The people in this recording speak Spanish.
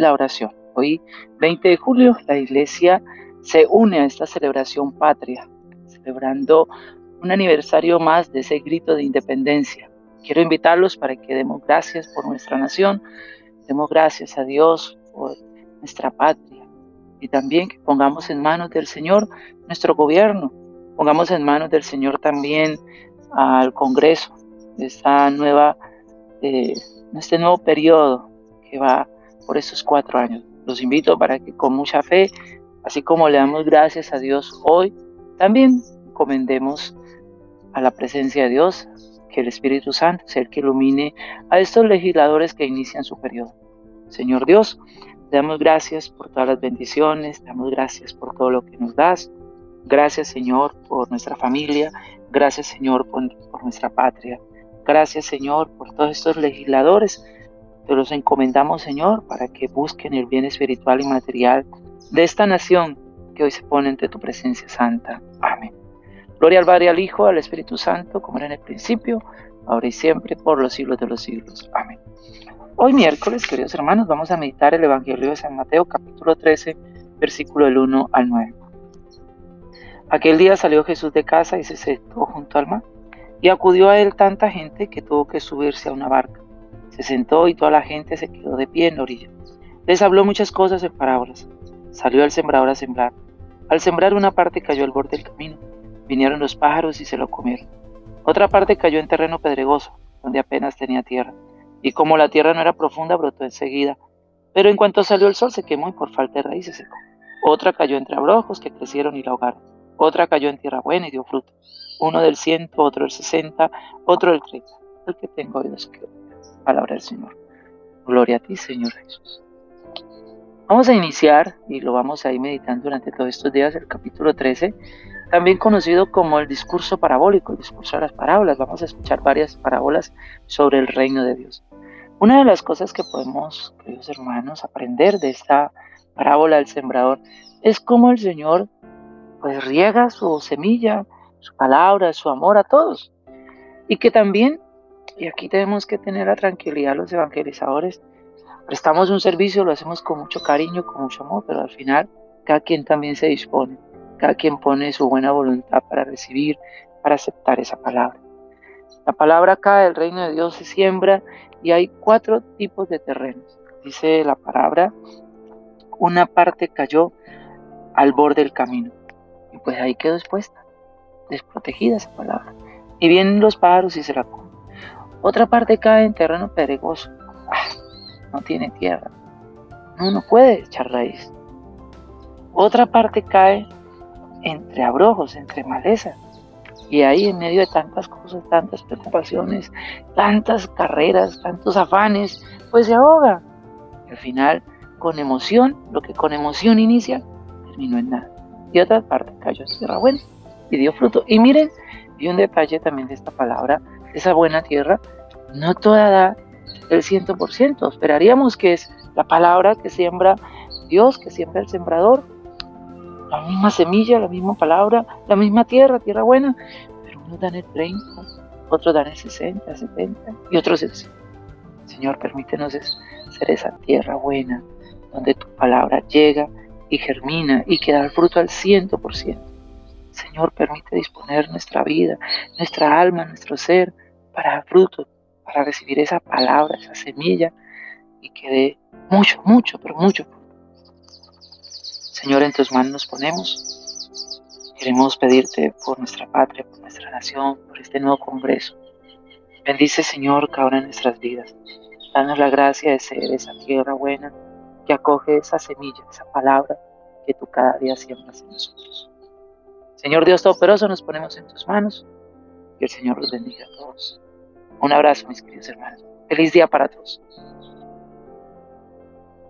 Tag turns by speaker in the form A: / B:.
A: la oración. Hoy, 20 de julio, la iglesia se une a esta celebración patria, celebrando un aniversario más de ese grito de independencia. Quiero invitarlos para que demos gracias por nuestra nación, demos gracias a Dios por nuestra patria y también que pongamos en manos del Señor nuestro gobierno, pongamos en manos del Señor también al Congreso esta nueva, eh, este nuevo periodo que va por estos cuatro años. Los invito para que con mucha fe, así como le damos gracias a Dios hoy, también comendemos a la presencia de Dios, que el Espíritu Santo sea el que ilumine a estos legisladores que inician su periodo. Señor Dios, te damos gracias por todas las bendiciones, te damos gracias por todo lo que nos das. Gracias Señor por nuestra familia, gracias Señor por, por nuestra patria. Gracias Señor por todos estos legisladores te los encomendamos, Señor, para que busquen el bien espiritual y material de esta nación que hoy se pone ante tu presencia santa. Amén. Gloria al Padre, al Hijo, al Espíritu Santo, como era en el principio, ahora y siempre, por los siglos de los siglos. Amén. Hoy miércoles, queridos hermanos, vamos a meditar el Evangelio de San Mateo, capítulo 13, versículo del 1 al 9. Aquel día salió Jesús de casa y se sentó junto al mar, y acudió a él tanta gente que tuvo que subirse a una barca se sentó y toda la gente se quedó de pie en la orilla. Les habló muchas cosas en parábolas. Salió el sembrador a sembrar. Al sembrar una parte cayó al borde del camino. Vinieron los pájaros y se lo comieron. Otra parte cayó en terreno pedregoso, donde apenas tenía tierra. Y como la tierra no era profunda, brotó enseguida. Pero en cuanto salió el sol se quemó y por falta de raíces secó. Otra cayó entre abrojos que crecieron y la ahogaron. Otra cayó en tierra buena y dio fruto. Uno del ciento, otro del sesenta, otro del treinta. El que tengo oídos que Palabra del Señor. Gloria a ti, Señor Jesús. Vamos a iniciar, y lo vamos a ir meditando durante todos estos días, el capítulo 13, también conocido como el discurso parabólico, el discurso de las parábolas. Vamos a escuchar varias parábolas sobre el reino de Dios. Una de las cosas que podemos, queridos hermanos, aprender de esta parábola del sembrador es cómo el Señor pues riega su semilla, su palabra, su amor a todos. Y que también y aquí tenemos que tener la tranquilidad los evangelizadores. Prestamos un servicio, lo hacemos con mucho cariño, con mucho amor, pero al final cada quien también se dispone, cada quien pone su buena voluntad para recibir, para aceptar esa palabra. La palabra acá del reino de Dios se siembra y hay cuatro tipos de terrenos. Dice la palabra, una parte cayó al borde del camino y pues ahí quedó expuesta, desprotegida esa palabra. Y vienen los pájaros y se la comen. Otra parte cae en terreno pedregoso. Ah, no tiene tierra. No, no puede echar raíz. Otra parte cae entre abrojos, entre maleza. Y ahí en medio de tantas cosas, tantas preocupaciones, tantas carreras, tantos afanes, pues se ahoga. Al final, con emoción, lo que con emoción inicia, terminó en nada. Y otra parte cayó en tierra buena y dio fruto. Y miren, y un detalle también de esta palabra esa buena tierra, no toda da el ciento por ciento. Esperaríamos que es la palabra que siembra Dios, que siembra el sembrador, la misma semilla, la misma palabra, la misma tierra, tierra buena, pero unos dan el 30, otros dan el 60, 70 y otros el 100. Señor, permítenos ser esa tierra buena, donde tu palabra llega y germina y que da el fruto al ciento por ciento. Señor, permite disponer nuestra vida, nuestra alma, nuestro ser para dar fruto, para recibir esa palabra, esa semilla y que dé mucho, mucho, pero mucho fruto. Señor, en tus manos nos ponemos. Queremos pedirte por nuestra patria, por nuestra nación, por este nuevo Congreso. Bendice, Señor, cada una de nuestras vidas. Danos la gracia de ser esa tierra buena que acoge esa semilla, esa palabra que tú cada día siembras en nosotros. Señor Dios Todopoderoso, nos ponemos en tus manos. Que el Señor los bendiga a todos. Un abrazo, mis queridos hermanos. Feliz día para todos.